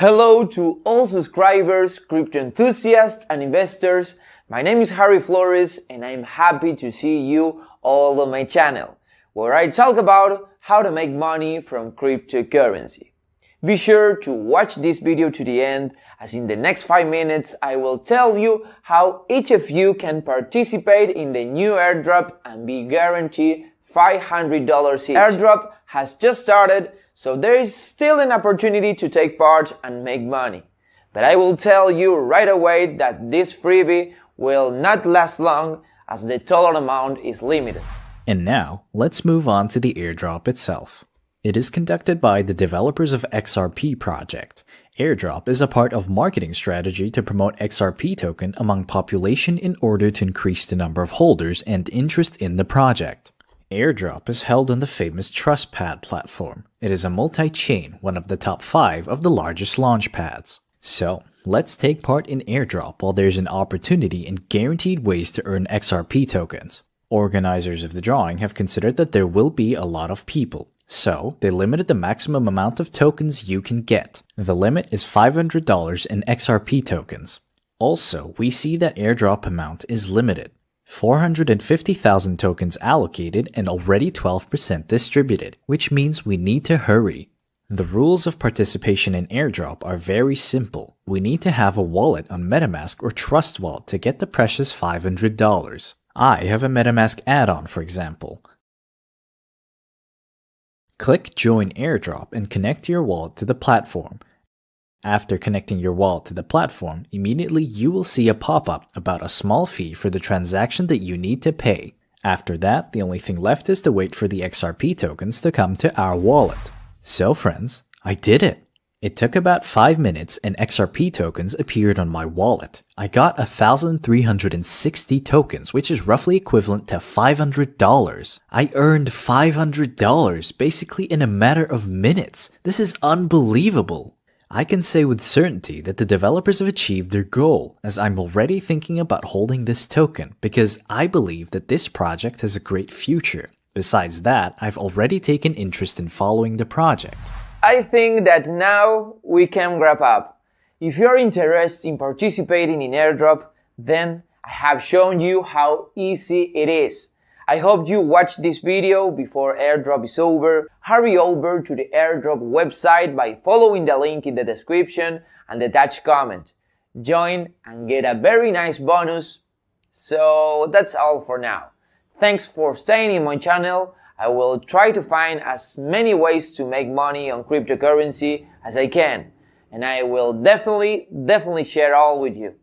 Hello to all subscribers, crypto enthusiasts and investors. My name is Harry Flores and I'm happy to see you all on my channel, where I talk about how to make money from cryptocurrency. Be sure to watch this video to the end as in the next 5 minutes I will tell you how each of you can participate in the new airdrop and be guaranteed $500 each. Airdrop has just started, so there is still an opportunity to take part and make money. But I will tell you right away that this freebie will not last long as the total amount is limited. And now, let's move on to the airdrop itself. It is conducted by the developers of XRP project. Airdrop is a part of marketing strategy to promote XRP token among population in order to increase the number of holders and interest in the project. Airdrop is held on the famous TrustPad platform. It is a multi-chain, one of the top 5 of the largest launchpads. So, let's take part in Airdrop while there's an opportunity and guaranteed ways to earn XRP tokens. Organizers of the drawing have considered that there will be a lot of people, so they limited the maximum amount of tokens you can get. The limit is $500 in XRP tokens. Also, we see that airdrop amount is limited. 450,000 tokens allocated and already 12% distributed, which means we need to hurry. The rules of participation in airdrop are very simple. We need to have a wallet on MetaMask or Trust Wallet to get the precious $500. I have a MetaMask add-on for example. Click Join Airdrop and connect your wallet to the platform. After connecting your wallet to the platform, immediately you will see a pop-up about a small fee for the transaction that you need to pay. After that, the only thing left is to wait for the XRP tokens to come to our wallet. So friends, I did it! It took about 5 minutes and XRP tokens appeared on my wallet. I got 1,360 tokens, which is roughly equivalent to $500. I earned $500 basically in a matter of minutes. This is unbelievable. I can say with certainty that the developers have achieved their goal, as I'm already thinking about holding this token because I believe that this project has a great future. Besides that, I've already taken interest in following the project. I think that now we can wrap up. If you're interested in participating in airdrop, then I have shown you how easy it is. I hope you watch this video before airdrop is over. Hurry over to the airdrop website by following the link in the description and the attached comment. Join and get a very nice bonus. So that's all for now. Thanks for staying in my channel. I will try to find as many ways to make money on cryptocurrency as I can. And I will definitely, definitely share all with you.